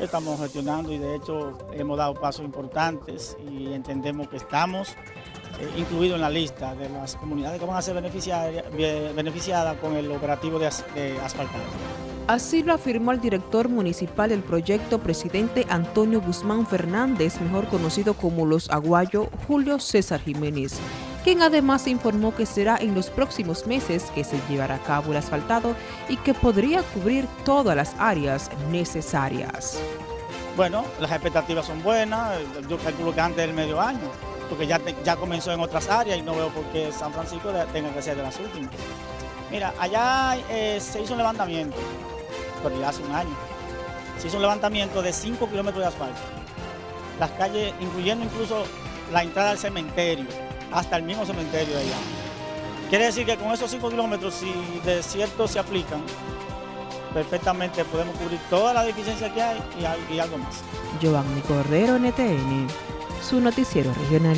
Estamos gestionando y de hecho hemos dado pasos importantes y entendemos que estamos eh, incluidos en la lista de las comunidades que van a ser beneficiadas con el operativo de, de asfaltado. Así lo afirmó el director municipal del proyecto, presidente Antonio Guzmán Fernández, mejor conocido como Los Aguayo, Julio César Jiménez quien además informó que será en los próximos meses que se llevará a cabo el asfaltado y que podría cubrir todas las áreas necesarias. Bueno, las expectativas son buenas, yo calculo que antes del medio año, porque ya, ya comenzó en otras áreas y no veo por qué San Francisco tenga que ser de las últimas. Mira, allá eh, se hizo un levantamiento, pero ya hace un año, se hizo un levantamiento de 5 kilómetros de asfalto. Las calles, incluyendo incluso la entrada al cementerio, hasta el mismo cementerio de allá. Quiere decir que con esos 5 kilómetros, si de cierto se aplican, perfectamente podemos cubrir toda la deficiencia que hay y, y algo más. Giovanni Cordero, NTN, su noticiero regional.